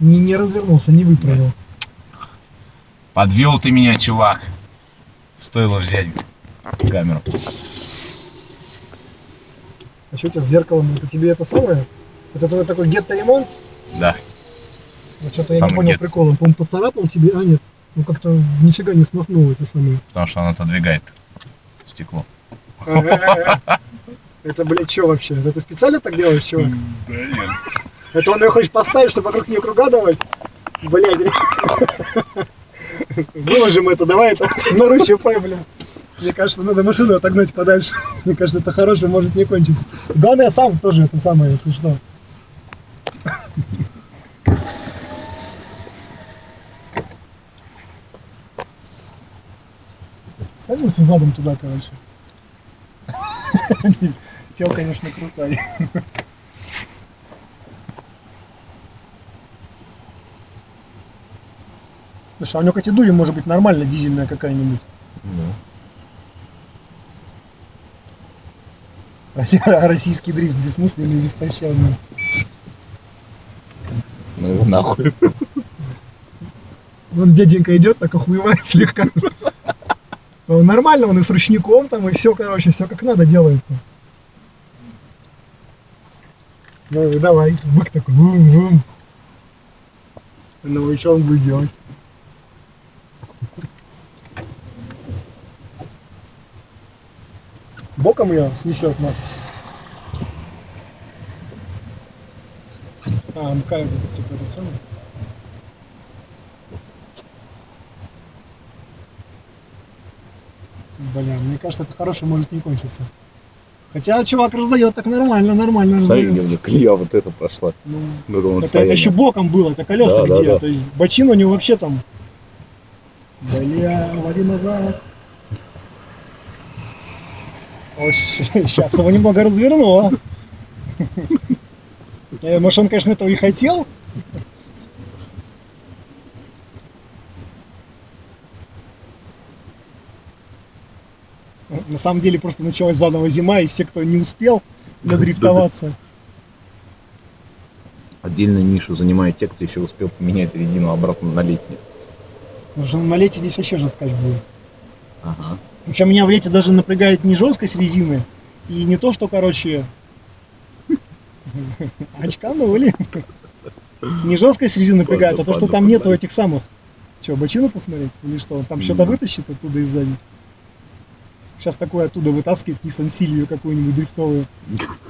Не, не развернулся, не выправил. Подвел ты меня, чувак. Стоило взять камеру. А что у тебя с зеркалом? Это тебе это самое? Это твой такой гетто-ремонт? Да. Вот что-то я не понял гетто. прикола. Он, поцарапал тебе, а нет? Ну как-то нифига не смахнул это самое. Потому что он отодвигает стекло. Это, блядь, что вообще? Это ты специально так делаешь, чувак? Да нет. Это он ее хочет поставить, чтобы вокруг нее круга давать? Блядь. Выложим это, давай это на ручью блин. Мне кажется, надо машину отогнать подальше. Мне кажется, это хорошее может не кончиться. Главное, я сам тоже это самое, если что. Ставился задом туда, короче. Тел, конечно, крутой. Слушай, а у него категория может быть нормально дизельная какая-нибудь. Росси- Российский дрифт бессмысленный и беспощадный. Ну его нахуй. Вон дяденька идет, так охуевает слегка. Ну, Нормально, он и с ручником там, и все, короче, все как надо делает. Ну давай, бык такой, вум-вум. Ну и что он будет делать? Боком ее снесет на. А, МК это типа это самое. Бля, мне кажется, это хорошее может не кончиться. Хотя чувак раздает так нормально, нормально Смотри, где мне колея вот эта прошла. Ну, Ну, это он это, это стояние. еще боком было, это колеса Да, да, где. да. То есть бочина у него вообще там. Бля, вали назад. Сейчас его немного развернуло. Э, Может, он, конечно, этого и хотел. На самом деле просто началась заново зима, и все, кто не успел надрифтоваться, Отдельную нишу занимают те, кто еще успел поменять резину обратно на летнюю. потому что на лете здесь вообще жесткач будет. Ага. Причем меня в лете даже напрягает не жесткость резины, и не то, что, короче, очканули. Не жесткость резины напрягает, а то, что там нету этих самых. Че, бочину посмотреть? Или что? Там что-то вытащит оттуда и сзади. Сейчас такое оттуда вытаскивает Nissan Silvio какую-нибудь дрифтовую.